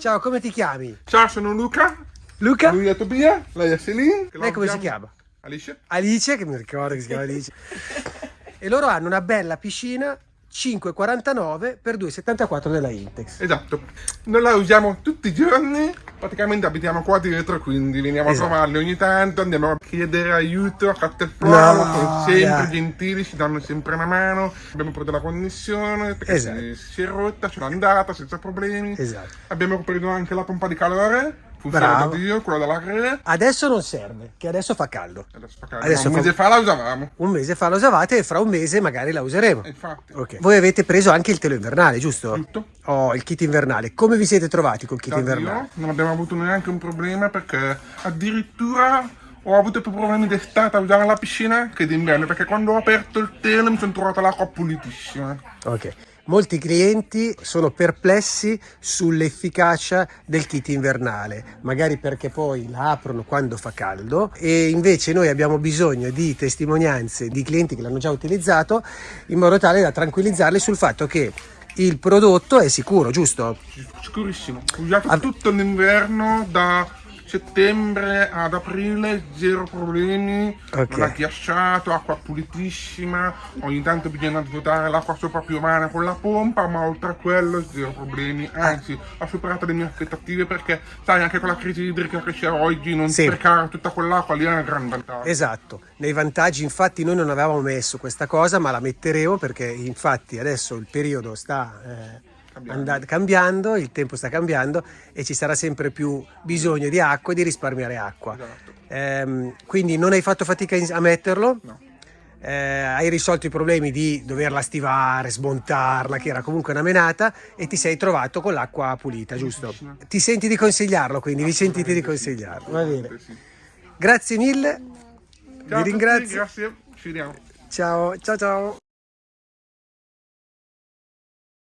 Ciao, come ti chiami? Ciao, sono Luca. Luca? Lui è Tobia, lei è Celine. Lei come si chiama? Alice. Alice, che mi ricordo che si chiama Alice. e loro hanno una bella piscina 5,49 per 2,74 della Intex. Esatto. Noi la usiamo tutti i giorni. Praticamente abitiamo qua dietro, quindi veniamo Esatto. a trovarli ogni tanto, andiamo a chiedere aiuto a Caterpillar, No, sono sempre dai. gentili, ci danno sempre una mano. Abbiamo preso la connessione perché Esatto. si, si è rotta, ce l'ha andata senza problemi. Esatto. Abbiamo preso anche la pompa di calore, funziona Bravo. da Dio, quella della Cre. Adesso non serve, che adesso fa caldo. Adesso, fa caldo. Adesso un fa- mese fa la usavamo. Un mese fa la usavate e fra un mese magari la useremo. Infatti. Ok. Voi avete preso anche il telo invernale, giusto? Tutto. Oh, il kit invernale. Come vi siete trovati col kit Da invernale? Dio, non abbiamo avuto neanche un problema perché addirittura ho avuto più problemi d'estate a usare la piscina che d'inverno perché quando ho aperto il telo mi sono trovato l'acqua pulitissima. Ok. Molti clienti sono perplessi sull'efficacia del kit invernale, magari perché poi la aprono quando fa caldo e invece noi abbiamo bisogno di testimonianze di clienti che l'hanno già utilizzato in modo tale da tranquillizzarli sul fatto che il prodotto è sicuro, giusto? Sicurissimo. Usato tutto l'inverno da settembre ad aprile, zero problemi, Ok. non ha ghiacciato, acqua pulitissima, ogni tanto bisogna svuotare l'acqua sopra più umana con la pompa, ma oltre a quello zero problemi, anzi ho superato le mie aspettative perché sai anche con la crisi idrica che c'è oggi non Sì. sprecare tutta quell'acqua lì è un gran vantaggio. Esatto, nei vantaggi infatti noi non avevamo messo questa cosa ma la metteremo perché infatti adesso il periodo sta eh, Cambiando. anda- cambiando, il tempo sta cambiando e ci sarà sempre più bisogno di acqua e di risparmiare acqua. Esatto. Ehm, quindi non hai fatto fatica a metterlo? No. Eh, hai risolto i problemi di doverla stivare, smontarla, che era comunque una menata, e ti sei trovato con l'acqua pulita, giusto? Ti senti di consigliarlo, quindi vi sentite di consigliarlo. Va bene. Sì. Grazie mille, Ciao vi tutti, ringrazio. grazie, ci vediamo. Ciao, ciao, ciao.